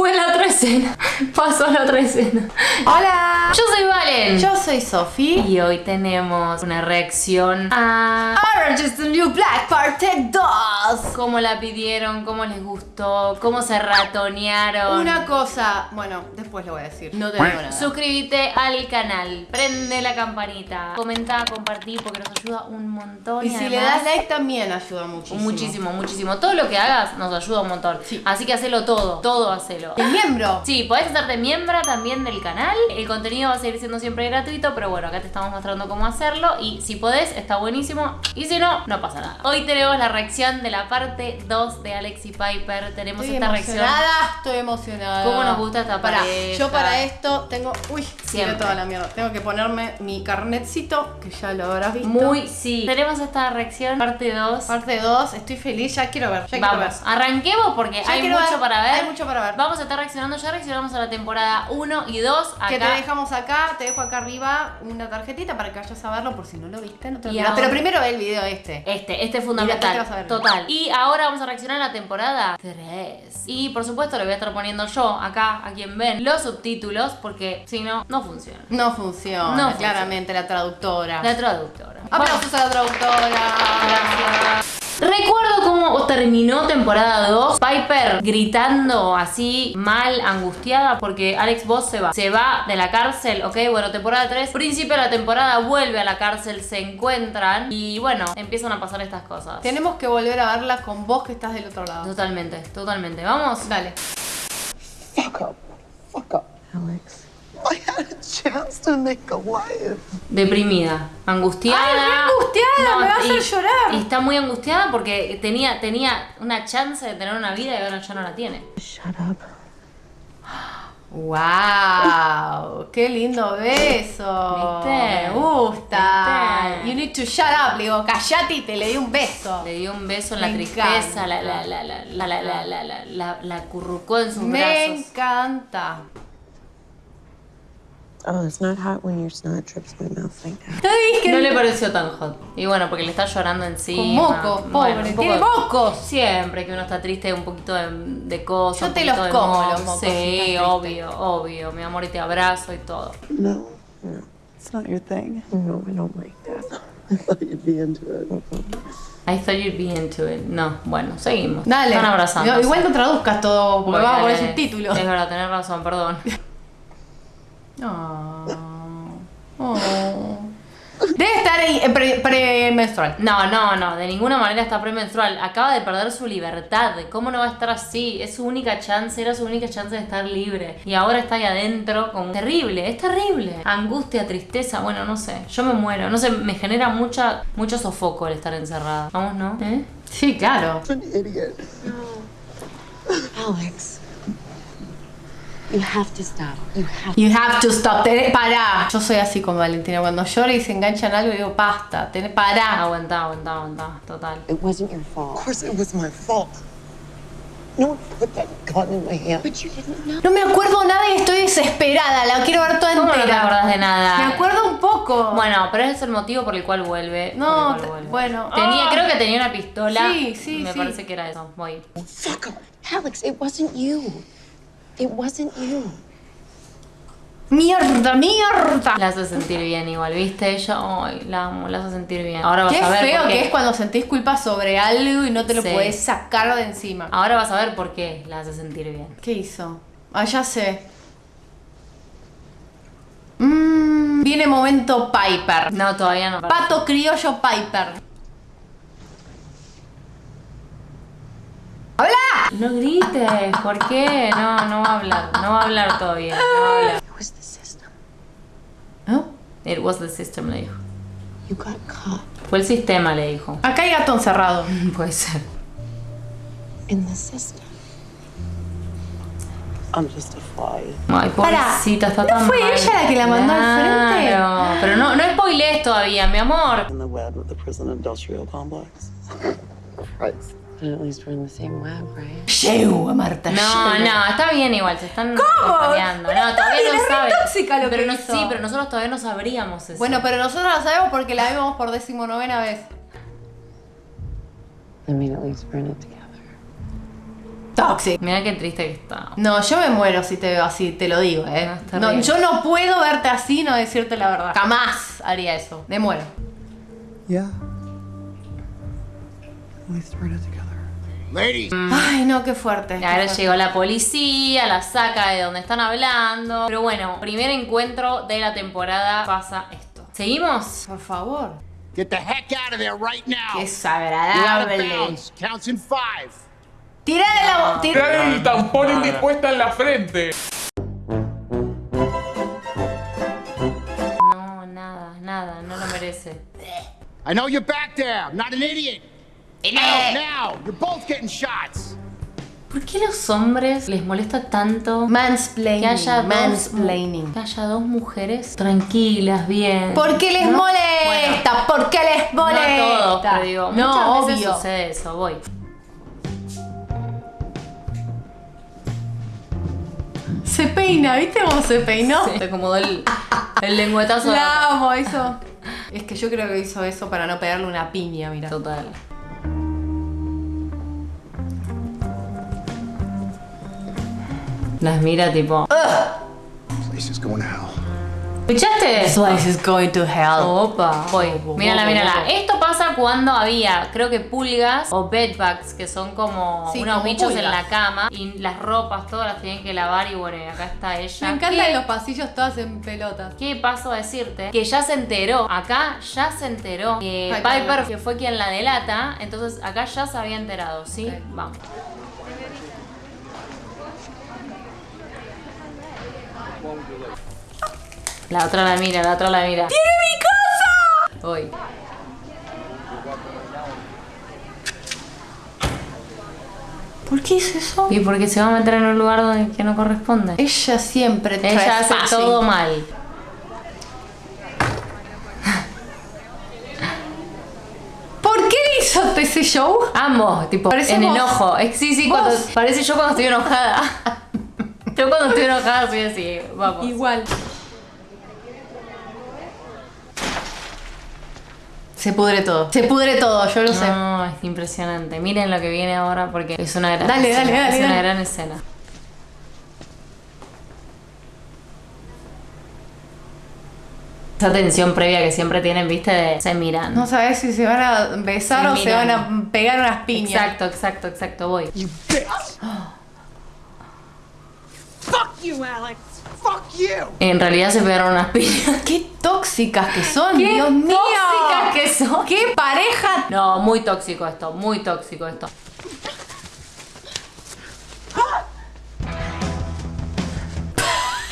Fue la escena. Pasó la otra escena. Hola. Yo soy Valen. Yo soy Sofi. Y hoy tenemos una reacción a Orange is the New Black Part 2. cómo la pidieron, cómo les gustó, cómo se ratonearon. Una cosa, bueno, después lo voy a decir. No te digo nada. Suscríbete al canal, prende la campanita, comenta, compartí porque nos ayuda un montón. y si le das like también ayuda muchísimo. Muchísimo, muchísimo. Todo lo que hagas nos ayuda un montón. Sí. Así que hacelo todo, todo hacelo. El miembro. Sí, podés hacerte miembro también del canal. El contenido va a seguir siendo siempre gratuito, pero bueno, acá te estamos mostrando cómo hacerlo. Y si podés, está buenísimo. Y si no, no pasa nada. Hoy tenemos la reacción de la parte 2 de Alex y Piper. Tenemos Estoy esta reacción. emocionada, estoy emocionada. ¿Cómo nos gusta esta pareja? Yo para esto tengo. Uy, Siempre. toda la mierda. Tengo que ponerme mi carnetcito, que ya lo habrás visto. Muy, sí. Tenemos esta reacción, parte 2. Parte 2, estoy feliz, ya quiero ver. Ya quiero Vamos, ver. arranquemos porque Ya hay quiero mucho ver, para ver. hay mucho para ver. Vamos a estar reaccionando, ya reaccionamos a la temporada 1 y 2. Acá. Que te dejamos acá, te dejo acá arriba una tarjetita para que vayas a verlo por si no lo viste, no te lo ahora- Pero primero ve el video este. Este, este es fundamental. después te vas a ver. Total. Y ahora vamos a reaccionar a la temporada 3. Y por supuesto le voy a estar poniendo yo acá, a quien ven, los subtítulos, porque si no, no funciona. No funciona, No funciona. claramente la traductora. La traductora. Aplausos a la traductora. Gracias. Recuerdo cómo terminó temporada 2, Piper gritando así, mal, angustiada, porque Alex Voss se va. Se va de la cárcel, ok, bueno, temporada 3, principio de la temporada vuelve a la cárcel, se encuentran y bueno, empiezan a pasar estas cosas. Tenemos que volver a verla con vos que estás del otro lado. Totalmente, totalmente. Vamos. Dale. Fuck up. Fuck up. Alex. I had a chance to make a life. Deprimida, angustiada. Ay, angustiada, me va a hacer llorar. Y está muy angustiada porque tenía, tenía una chance de tener una vida y ahora ya no la tiene. Shut up. Wow, qué lindo beso. ¿Viste? Me gusta. ¿Viste? You need to shut up. Le digo, callate y te le di un beso. Le dio un beso en la Me tristeza, la, la, la, la, la, la, la, la, la, la, la acurrucó en sus Me brazos. encanta. Oh, it's not hot when your snot drips my mouth like that. No le pareció tan hot. Y bueno, porque le está llorando encima. Con mocos, Bueno, pobre. poco Tiene mocos. Siempre que uno está triste, un poquito de, de cosas. Yo te los como, los mocos, Sí, obvio, obvio. Mi amor, y te abrazo y todo. No, no. It's not your thing. No, I don't like that. I thought you'd be into it. I thought you'd be into it. No, bueno, seguimos. Dale. Están abrazando. No, igual no traduzcas todo porque vamos a poner subtítulos. Es verdad, tenés razón, perdón. Oh. Oh. Debe estar ahí, eh, pre- premenstrual. No, no, no, de ninguna manera está premenstrual. Acaba de perder su libertad. ¿Cómo no va a estar así? Es su única chance, era su única chance de estar libre. Y ahora está ahí adentro con... Terrible, es terrible. Angustia, tristeza, bueno, no sé. Yo me muero. No sé, me genera mucha, mucho sofoco el estar encerrada. Vamos, ¿no? ¿Eh? Sí, claro. Idiot. Alex, you have to stop. You have You have to stop. Tené- pará. Yo soy así con Valentina. Cuando llora y se engancha en algo, digo, basta. Tené, pará. Aguantá, aguantá, aguantá. Total. It wasn't your Of fault. course it was my fault. No one put that gun in my hand. But you didn't know. No me acuerdo nada y estoy desesperada. La quiero ver toda ¿Cómo no te entera. acordás de nada? Me acuerdo un poco. Bueno, pero ese es el motivo por el cual vuelve. No, cual vuelve. bueno. Tenía, Ah. creo que tenía una pistola. Sí, sí, Me sí. parece que era eso. Voy. Fuck up. Alex, it wasn't you. It wasn't you. Mierda, mierda. La hace sentir bien igual, ¿viste? Ella, ay, la amo, la hace sentir bien. Ahora vas Qué a ver feo por qué. que es cuando sentís culpa sobre algo y no te lo Sí. podés sacar de encima. Ahora vas a ver por qué la hace sentir bien. ¿Qué hizo? Ah, ya sé. Mm, viene momento Piper. No, todavía no. Pato criollo Piper. ¡Habla! No grites, ¿por qué? No, no va a hablar. No va a hablar todavía. No va a hablar. It was the system. ¿No? It was the system, le dijo. You got caught Fue el sistema, le dijo. Acá hay gato encerrado. Puede ser. in the system. I'm just a fly. Ay, pobrecita, está ¿no tan fue mal. ella la que la mandó al frente? Claro, Pero no, no spoilees todavía, mi amor. In the web of the prison industrial complex. Christ. But at least we're in the same web, right? Llego Marta. No, llego. no, está bien igual, se están. Pero No, está todavía bien, no es sabe. tóxica lo que pero no, hizo. Sí, pero nosotros todavía no sabríamos eso. Bueno, pero nosotros la sabemos porque la vemos por decimonovena vez. I mean, at least we're in it together. Toxic. Mira qué triste que está. No, yo me muero si te veo así, te lo digo, ¿eh? No, No, yo no puedo verte así y no decirte la verdad. Jamás haría eso. Me muero. Yeah. We threw it together. Ladies, Ay, no, qué fuerte. Y ahora llegó la policía, la saca de donde están hablando. Pero bueno, primer encuentro de la temporada pasa esto. ¿Seguimos? Por favor. get the heck out of there right now. Qué You're out of desagradable. Counts in five. Tira de la tira- el tampón indispuesta en la frente. No, nada, nada, no lo merece. I know you're back there. I'm not an idiot. ¿Por qué a los hombres les molesta tanto Mansplaining. que haya, mansplaining. dos, que haya dos mujeres tranquilas, bien? ¿Por qué les ¿No? molesta? ¿Por qué les No molesta? a todos, pero digo, no, muchas veces obvio. sucede eso, voy. Se peina, ¿viste cómo se peinó? Se acomodó el, el la- La amo, eso. Es que yo creo que hizo eso para no pegarle una piña, mira. Total. Las mira tipo. Place is going to hell. ¿Escuchaste? This place is going to hell. Opa, voy. Mírala, mírala. Esto pasa cuando había, creo que pulgas o bedbugs, que son como Sí, unos como bichos en pulgas. la cama y las ropas todas las tienen que lavar y bueno, y acá está ella. Me encantan ¿Qué- los pasillos todas en pelotas. ¿Qué paso a decirte? Que ya se enteró, acá ya se enteró que Ay, Piper, que fue quien la delata, entonces acá ya se había enterado, ¿sí? Vamos. La otra la mira, la otra la mira. ¡Tiene mi casa! Hoy. ¿Por qué hizo eso? Y porque se va a meter en un lugar donde que no corresponde. Ella siempre Ella hace todo mal. ¿Por qué hizo ese show? Ambos, tipo, Parecemos- en enojo. Sí, sí, cuando, parece yo cuando estoy enojada. Yo cuando estoy enojada soy así, vamos. Igual. Se pudre todo. Se pudre todo, yo lo sé. No, es impresionante. Miren lo que viene ahora porque es una gran Dale, escena. dale, dale, Es una dale. gran escena. Esa tensión previa que siempre tienen, viste, de se miran. No sabes si se van a besar Se o se van a pegar unas piñas. exacto, exacto, exacto, voy. You bitch. Fuck you, Alex. Fuck you. En realidad se pegaron unas piñas. Qué tóxicas que son, ¡Qué Dios mío. tóxicas que son! Qué pareja. No, muy tóxico esto, muy tóxico esto.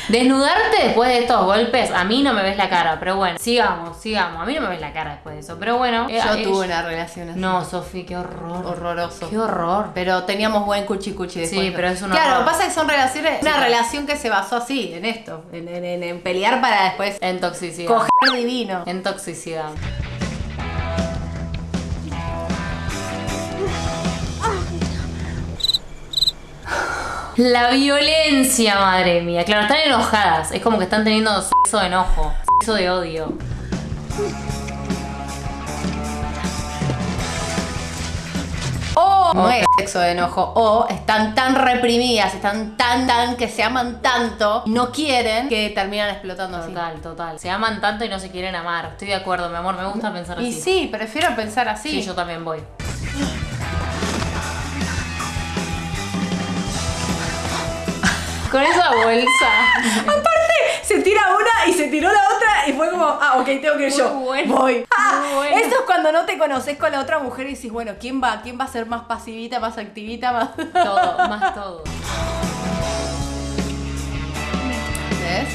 Desnudarte después de estos golpes, a mí no me ves la cara, pero bueno, sigamos, sigamos. A mí no me ves la cara después de eso, pero bueno. eh, Yo eh, tuve una relación así. No, Sofi, qué horror. Horroroso. Qué horror. Pero teníamos buen cuchi cuchi después. Sí, pero es un Claro, horror. pasa que son relaciones. Una relación que se basó así, en esto. En, en- en- en pelear para después En toxicidad. coger divino. En toxicidad. La violencia, madre mía. Claro, están enojadas. Es como que están teniendo sexo de enojo. Sexo de odio. O no es sexo de enojo. O están tan reprimidas, están tan, tan, que se aman tanto, y no quieren que terminan explotando así. Total, total. Se aman tanto y no se quieren amar. Estoy de acuerdo, mi amor. Me gusta pensar Y así. sí, prefiero pensar así. Sí, yo también voy. Con esa bolsa. Se tira una y se tiró la otra y fue como, ah, ok, tengo que ir yo. bueno, Voy. Ah, bueno. Esto es cuando no te conoces con la otra mujer y dices, bueno, ¿quién va? ¿Quién va a ser más pasivita, más activita, más. Todo, más todo. ¿Ves?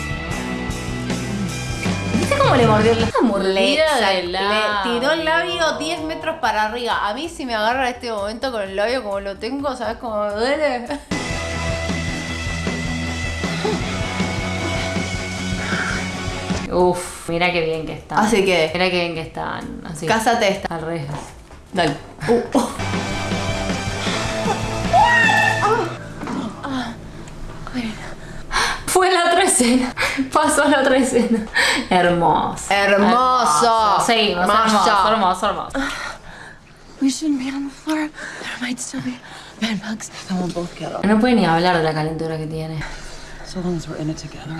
¿Viste cómo le mordió la mordida Le, del le tiró el labio 10 metros para arriba. A mí si me agarra en este momento con el labio como lo tengo, ¿sabes cómo me duele? Uf, mira qué bien que están. Así que, Mira qué bien que están. Así. cásate esta. Al revés. Dale. Fue la otra escena. Pasó la otra escena. Hermoso. Hermoso. Seguimos. Hermoso, Hermoso. hermoso. We shouldn't be on the floor. There might still be bed bugs. Then we'll both get them. No puede ni hablar de la calentura que tiene. So long as we're in it together.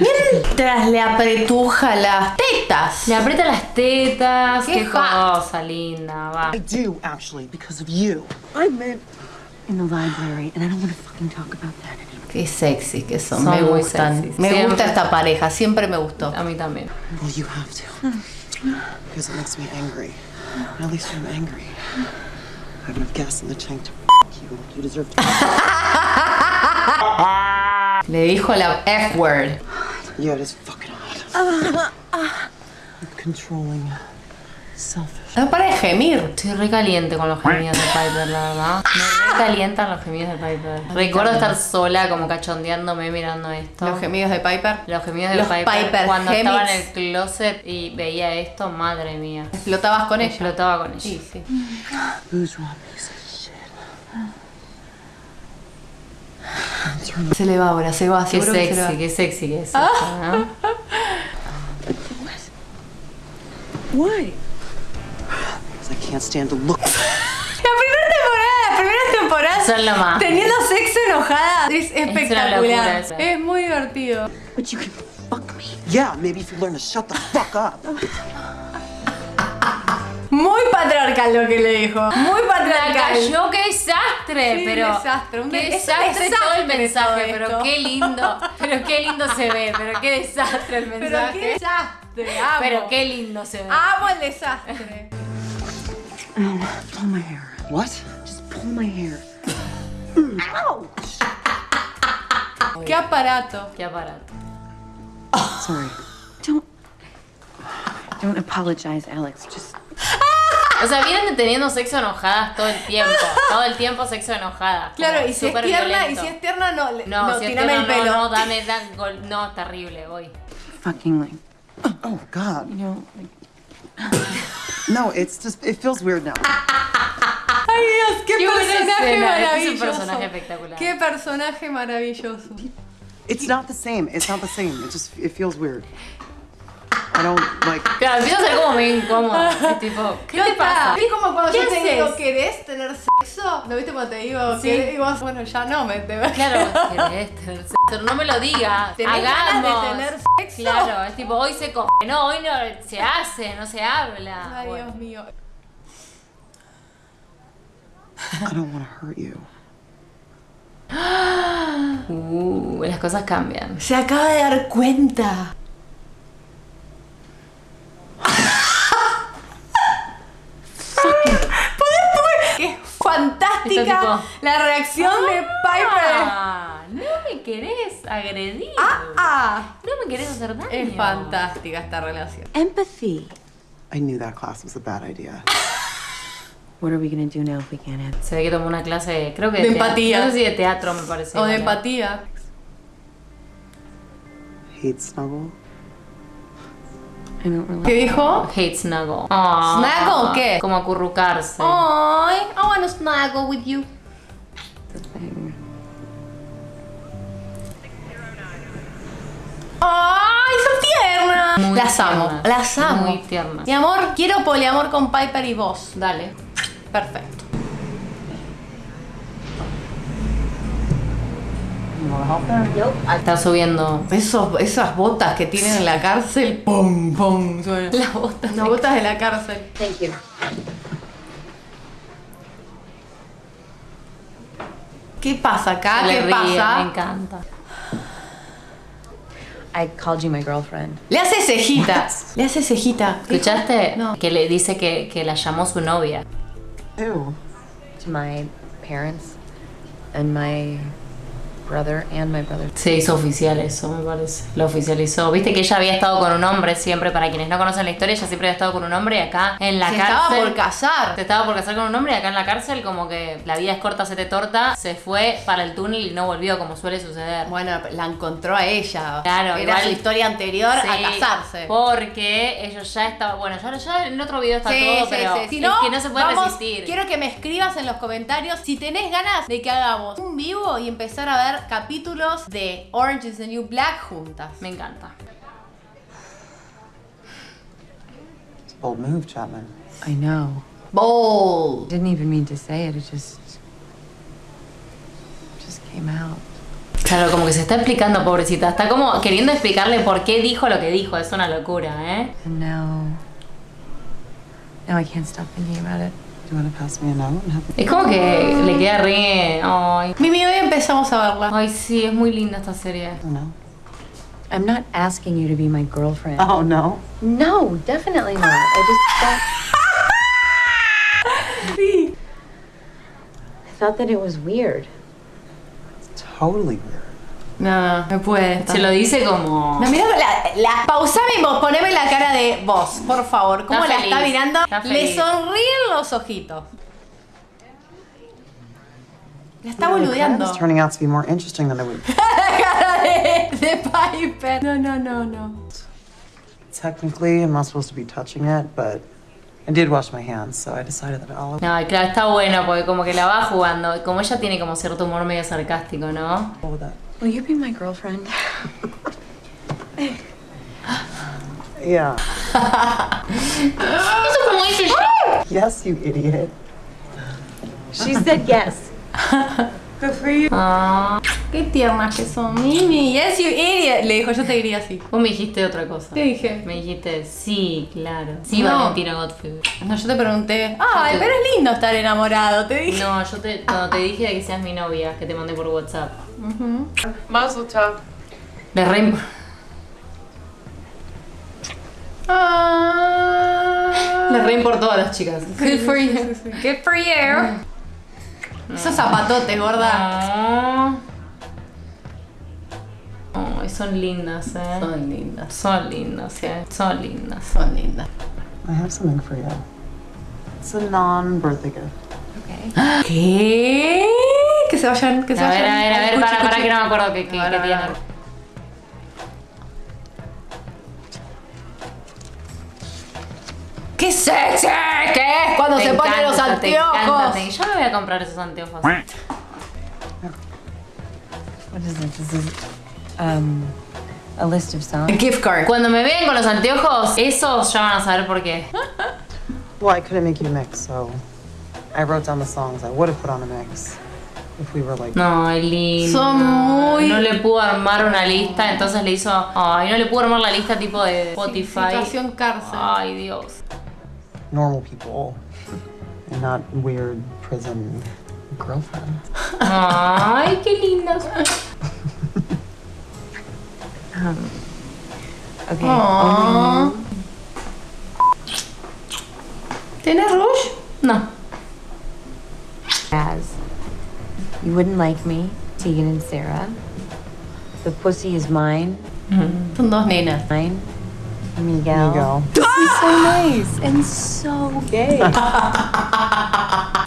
Mientras le apretuja las tetas. Le aprieta las tetas. Qué Qué, cosa linda, va. I do, actually, because of you. I meant in the library, and I don't want to fucking talk about that anymore. Qué sexy que son, Son me muy gustan. Me Siempre. gusta esta pareja, siempre me gustó. A mí también. Well, you have to. Because it makes me angry. At least I'm angry. I have enough gas in the tank to f you. You deserve to. Le dijo la F word. yeah, it is fucking hot. Controlling. Selfish. No para de gemir. Estoy re caliente con los gemidos de Piper, la verdad. Me re calientan los gemidos de Piper. Recuerdo estar sola, como cachondeándome mirando esto. Los gemidos de Piper. Los gemidos de Los Piper. Piper Cuando estaba en el closet y veía esto, madre mía. Explotabas con ella. Explotaba con ella. Sí, sí. Se le va ahora, se va. Qué seguro que se le va. sexy, qué sexy que es esto, ¿no? Why? Because I can't stand to look. La primera temporada, la primera temporada. Son lo más. Teniendo sexo enojada es espectacular. eso. Es muy divertido. But you can fuck me. Yeah, maybe if you learn to shut the fuck up. Muy patriarcal lo que le dijo. Muy La patriarcal. cayó, qué desastre, Sí, pero. desastre, un qué de- es un desastre todo el mensaje, todo pero qué lindo, pero qué lindo se ve, pero qué desastre el Pero mensaje. qué desastre, amo. Pero qué lindo se ve. Amo el desastre. Pull my hair. What? Just pull my hair. Qué aparato. Qué aparato. Sorry. Don't. Don't apologize, Alex. Just. O sea, vienen teniendo sexo enojadas todo el tiempo. Todo el tiempo sexo enojadas. Claro, y si es tierna, y si es tierna, no, le- No, no, si tierna, el pelo. No, no, dame, da, gol- no, terrible, voy. Fucking like. Oh, God. You know, like. No, it's just, it feels weird now. Ay Dios, qué, Qué personaje escena, este es un maravilloso. personaje espectacular. Qué personaje maravilloso. It's not the same. It's not the same. It just, it feels weird. I don't, like, Claro, empieza a ser como medio incómodo. Es tipo, ¿qué Ya te pasa? Es como cuando ¿Qué yo te haces? digo, ¿querés tener sexo? ¿No viste cuando te digo, Sí. ¿querés? Y vos, bueno, ya no, me te Claro, querés tener sexo. Pero no me lo digas. ¿Tenés ganas de tener sexo? Claro, es tipo, hoy se coge. No, hoy no se hace, no se habla. Ay, Bueno. Dios mío. I don't want to hurt you. Uh, las cosas cambian. Se acaba de dar cuenta. ¡Qué tipo- la reacción de Piper! Ah, no me querés agredir. ¡Ah! No me querés hacer daño. Es fantástica esta relación. Empathy. I knew that class was a bad idea. What are we gonna do now if we can't have? Se ve que tomó una clase, creo que De teatro. empatía. No sé si de teatro me parece. O de empatía. Hate snuggle. I don't really. ¿Qué dijo? Hate snuggle. Ah, ¿Snuggle qué? Como acurrucarse. Ay, I wanna snuggle with you. ¡Ay, son tiernas! Muy las amo, las amo. muy tiernas. Mi amor, quiero poliamor con Piper y vos. Dale. Perfecto. Está subiendo. Esos, esas botas que tienen en la cárcel, pum, pum. Las botas. Las botas de la cárcel. Thank you. ¿Qué pasa acá? Le ¿Qué ríe, me pasa? encanta. I called you my girlfriend. Le hace cejitas. Le hace cejita. ¿Escuchaste? No. Que le dice que, que la llamó su novia. Ew. To my parents and my brother and my brother. Se hizo oficial eso, me parece. Lo oficializó. Viste que ella había estado con un hombre siempre, para quienes no conocen la historia, ella siempre había estado con un hombre y acá en la Se cárcel. estaba por casar. Se estaba por casar con un hombre y acá en la cárcel como que la vida es corta, se te torta, se fue para el túnel y no volvió como suele suceder. Bueno, la encontró a ella. Claro, Era igual- su historia anterior a casarse. Porque ellos ya estaban, bueno, ya, ya en otro video está Sí, todo, sí, pero sí. Si es no, que no se puede vamos, resistir. Quiero que me escribas en los comentarios si tenés ganas de que hagamos un vivo y empezar a ver capítulos de Orange is the New Black juntas. Me encanta. Bold move, Chapman. I know. Bold. Didn't even mean to say it. It just, just came out. Claro, como que se está explicando, pobrecita. Está como queriendo explicarle por qué dijo lo que dijo. Es una locura, ¿eh? Now, now I can't stop thinking about it. Do you want to pass me a note and have Es como que le queda re... Ay, Mimi, hoy empezamos a verla. ay sí, es muy linda esta serie. Oh, no. I'm not asking you to be my girlfriend. Oh, no. No, definitely not. I just thought. I thought that it was weird. Totally weird. No, no puede. Se lo dice como... No, mira, la, la, pausame y vos, poneme la cara de vos, por favor. ¿Cómo Está la está feliz, mirando? está Le sonríen los ojitos. La está boludeando. turning out to be more interesting than I would. La cara de, de Piper. No, no, no, no. Technically, I'm not supposed to be touching it, but I did wash my hands, so I decided that I'll No, claro, está bueno porque como que la va jugando. Como ella tiene como cierto humor medio sarcástico, ¿no? Will you be my girlfriend? Yeah. Eso como dice yo. Yes, you idiot. She said yes. Ah, Qué tiernas que son. Mimi, yes, you idiot. Le dijo, yo te diría así. vos me dijiste otra cosa. ¿Qué dije? Me dijiste, sí, claro. Sí, No. Valentina Godfrey. No, yo te pregunté. Ay, pero es lindo estar enamorado, te dije. No, yo te, cuando te dije de que seas mi novia, que te mandé por WhatsApp. Mazel tov. Le re... Ah. Le re importó a las chicas. Good for you. Good for you. Esos zapatotes, gorda. Ay, son lindas, eh. Son lindas. Son lindas, eh. Son lindas. Son lindas. I have something for you. It's a non-birthday gift. ¿Qué? Que se vayan, que se A vayan. ver, a ver, a ver, Cuchi, para, para cuchi. que no me acuerdo qué, qué, A ver, qué a ver, tiene. a ver. ¡Qué sexy! ¿Qué es cuando Te se ponen los anteojos? encanta, te- Yo me voy a comprar esos anteojos. What is? This is um, a list of songs. Gift card. Cuando me vean con los anteojos, esos ya van a saber por qué. Well, I couldn't make you a mix, so I wrote down the songs I would have put on a mix if we were like. No, es lindo. Son muy- No le pudo armar una lista, entonces le hizo. Ay, no le pudo armar la lista tipo de Spotify. Situación cárcel. Ay, Dios. normal people and not weird prison girlfriends. Ay, qué lindas. Okay. Aww. ¿Tienes rouge? No. As you wouldn't like me, Tegan and Sarah. The pussy is mine. Son dos nenas. Mine. Miguel. There you go. This is so nice and so gay.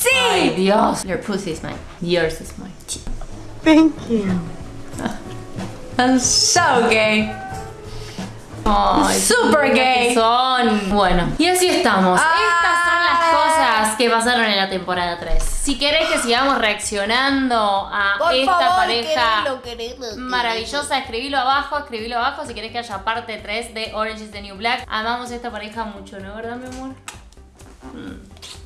Ay, Dios. Your pussy is mine. Yours is mine. Thank you. I'm so gay. Ay, Super gay. lindas que Son. Bueno, y así estamos. Ay. Cosas que pasaron en la temporada 3. Si querés que sigamos reaccionando a Por esta favor, pareja querelo, querelo, querelo. maravillosa, escribilo abajo, escribilo abajo si querés que haya parte 3 de Orange is the New Black. Amamos esta pareja mucho, ¿no? ¿Verdad, mi amor? Mm.